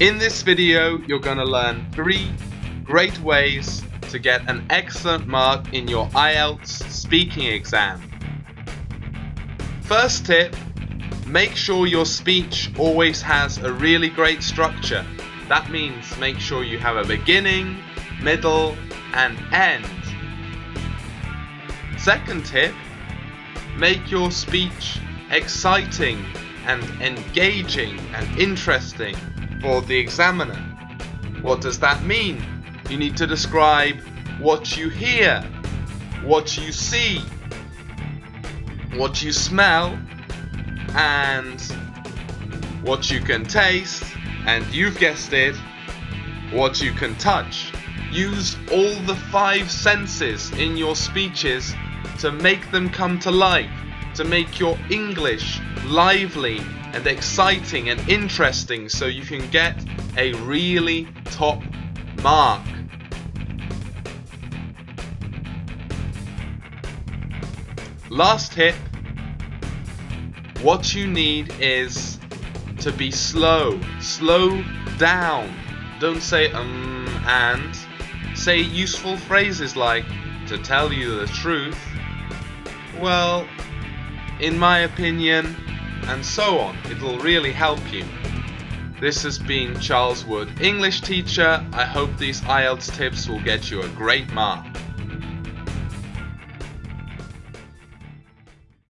In this video, you're going to learn three great ways to get an excellent mark in your IELTS speaking exam. First tip, make sure your speech always has a really great structure. That means make sure you have a beginning, middle and end. Second tip, make your speech exciting and engaging and interesting for the examiner. What does that mean? You need to describe what you hear, what you see, what you smell, and what you can taste, and you've guessed it, what you can touch. Use all the five senses in your speeches to make them come to life, to make your English lively and exciting and interesting so you can get a really top mark. Last tip, what you need is to be slow, slow down. Don't say um and, say useful phrases like to tell you the truth, well, in my opinion, and so on. It'll really help you. This has been Charles Wood, English teacher. I hope these IELTS tips will get you a great mark.